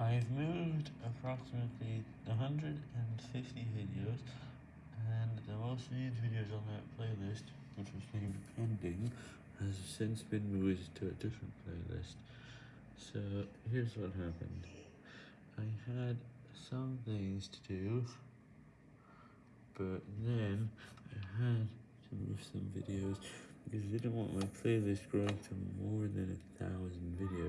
I've moved approximately 150 videos, and the most viewed videos on that playlist, which was named Pending, has since been moved to a different playlist. So, here's what happened. I had some things to do, but then I had to move some videos, because I didn't want my playlist growing to more than a thousand videos.